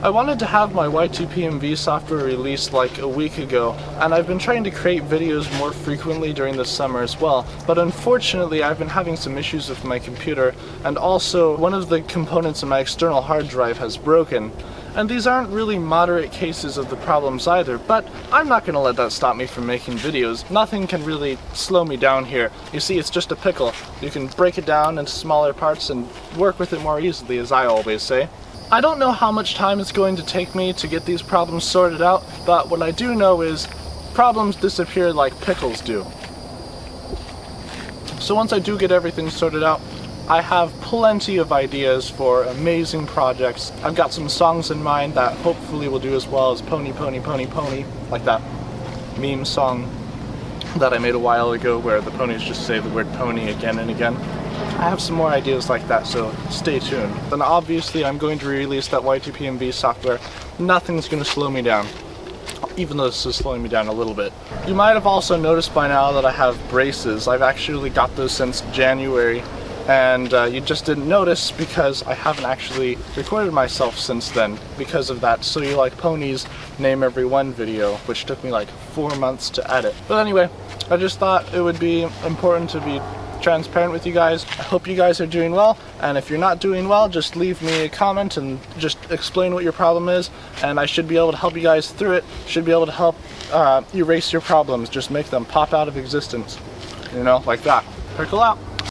I wanted to have my YTPMV software released like a week ago, and I've been trying to create videos more frequently during the summer as well, but unfortunately I've been having some issues with my computer, and also one of the components in my external hard drive has broken. And these aren't really moderate cases of the problems either, but I'm not gonna let that stop me from making videos. Nothing can really slow me down here. You see, it's just a pickle. You can break it down into smaller parts and work with it more easily, as I always say. I don't know how much time it's going to take me to get these problems sorted out, but what I do know is problems disappear like pickles do. So once I do get everything sorted out, I have plenty of ideas for amazing projects. I've got some songs in mind that hopefully will do as well as Pony Pony Pony Pony, like that meme song that I made a while ago where the ponies just say the word pony again and again. I have some more ideas like that, so stay tuned. Then obviously I'm going to release that YTPMV software. Nothing's going to slow me down, even though this is slowing me down a little bit. You might have also noticed by now that I have braces. I've actually got those since January, and uh, you just didn't notice because I haven't actually recorded myself since then because of that So You Like Ponies Name Every One video, which took me like four months to edit. But anyway, I just thought it would be important to be transparent with you guys. I hope you guys are doing well, and if you're not doing well, just leave me a comment and just explain what your problem is, and I should be able to help you guys through it, should be able to help uh, erase your problems, just make them pop out of existence, you know, like that. Pickle out.